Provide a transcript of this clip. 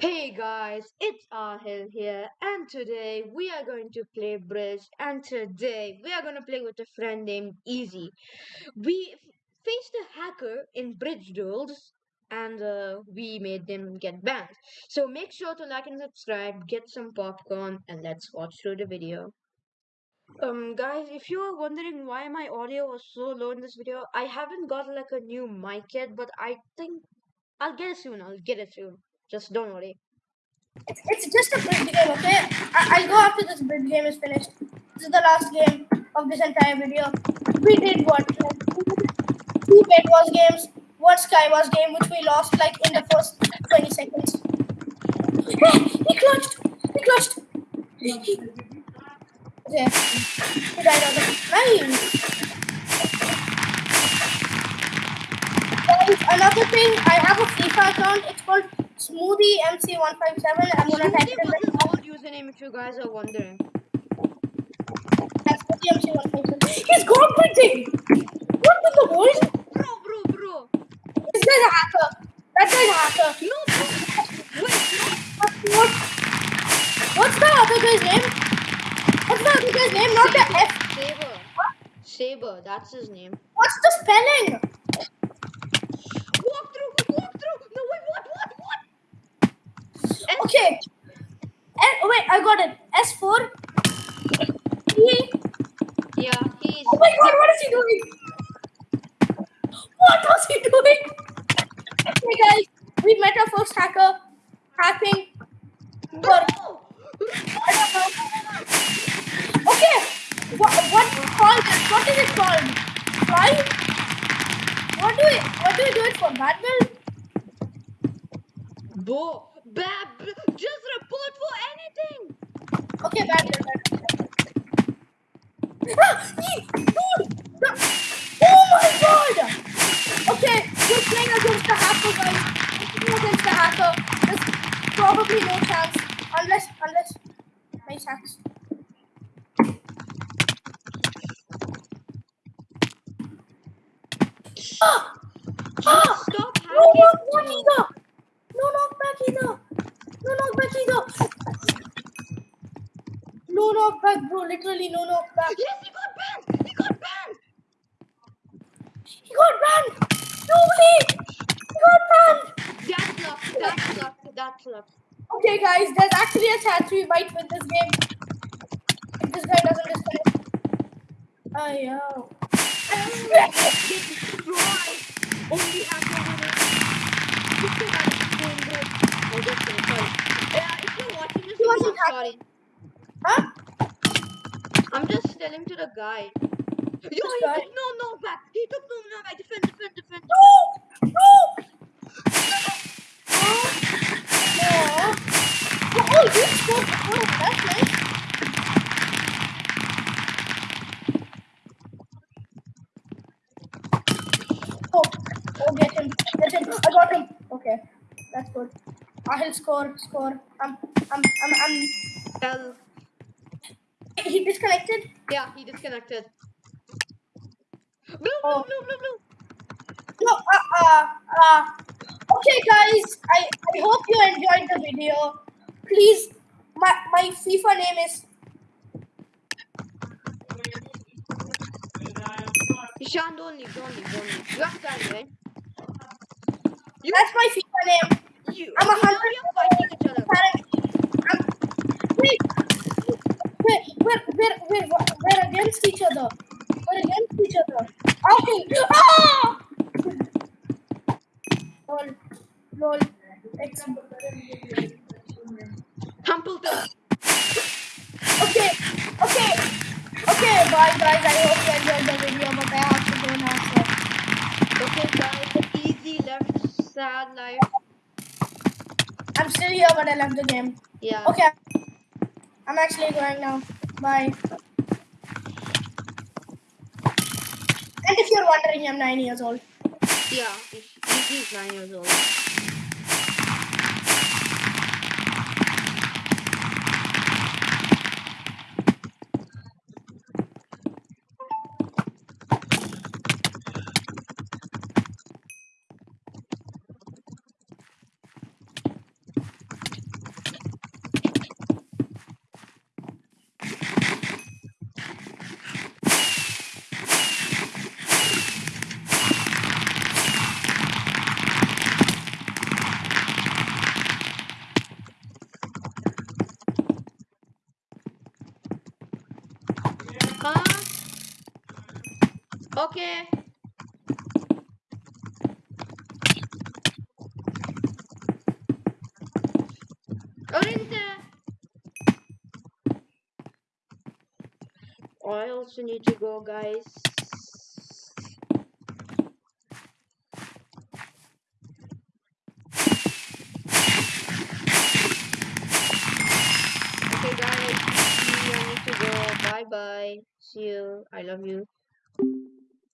Hey guys, it's Ahil here, and today we are going to play Bridge. And today we are going to play with a friend named Easy. We faced a hacker in Bridge Duels, and uh, we made them get banned. So make sure to like and subscribe, get some popcorn, and let's watch through the video. Um, guys, if you are wondering why my audio was so low in this video, I haven't got like a new mic yet, but I think I'll get it soon. I'll get it soon. Just don't worry. It's, it's just a bridge game, okay? I, I'll go after this bridge game is finished. This is the last game of this entire video. We did what? Like, two bed wars games, one Skywars game, which we lost like in the first 20 seconds. He clutched! He clutched! He, he, okay. Died another thing, I have a FIFA account. It's called Smoothie MC157. I'm gonna type in the old username if you guys are wondering. Smoothie MC157. He's printing! What in the world? Bro, bro, bro. This guy's a hacker. That guy's a hacker. No, bro. Wait, What, what, what's the other guy's name? What's the other guy's name? Not the F. no. Saber. Saber, that's his name. What's the spelling? Walk through, walk through. No, wait, what, what, what? And Okay. And, oh, wait, I got it. S4. E. yeah, he's. Oh my god, what is he doing? What was he doing? Okay, guys, we met our first hacker. Hacking. No! I don't know. Okay. What, what called it? What is it called? Fly? What do we what do we do it for? Battle? Bro, bab, just report for anything. Okay, battle, battle. Ah, dude! The- Oh my god! Okay, we're playing against the hacker guys. We're against the hacker. There's probably no chance unless unless nice hacks. Ah! Ah! Stop No knockback hacking. either! No knockback either! No knockback either! No knockback, bro. Literally no knockback. Yes, he got banned. He got banned. He got banned! No way! He got banned! That's luck. That's luck. That's luck. Okay, guys, there's actually a chance we might win this game. If this guy doesn't disconnect. Oh, yo. Get destroyed. Only hacker winning. You still got it. Boom, boom. Oh, that's it. Sorry. Yeah, if you're watching this, He video, wasn't I'm sorry. Huh? I'm just telling to the guy. Yo, he guy? took no no back. He took no no back. Defend, defend, defend. No! No! Oh, no. Oh, you scored. Oh, that's nice. Oh, oh, get him, get him. I got him. Okay, that's good. I'll score, score. I'm, I'm, I'm, I'm. Tell. He disconnected. Yeah, he disconnected. Blue, Oh. blue, blue, blue, blue. No, uh, uh, uh. Okay, guys. I, I hope you enjoyed the video. Please, my, my FIFA name is. Ishan, don't leave, don't leave, don't leave. You have time, right? You, That's my FIFA name. you, I'm a hundred. you're fighting each other. I'm, wait, wait, we're, we're, we're, we're against each other. We're against each other. Okay. Ah! Lol, lol. It's, Humpleton. okay, okay, okay. Bye, guys. I hope you enjoyed the video, but I have to go now. So Okay, guys, easy left, sad life. I'm still here, but I left the game. Yeah. Okay. I'm actually going now. Bye. And if you're wondering, I'm nine years old. Yeah, he's, nine years old. Okay. Orinta. I also need to go, guys. Okay, guys. I need to go. Bye bye. See you. I love you.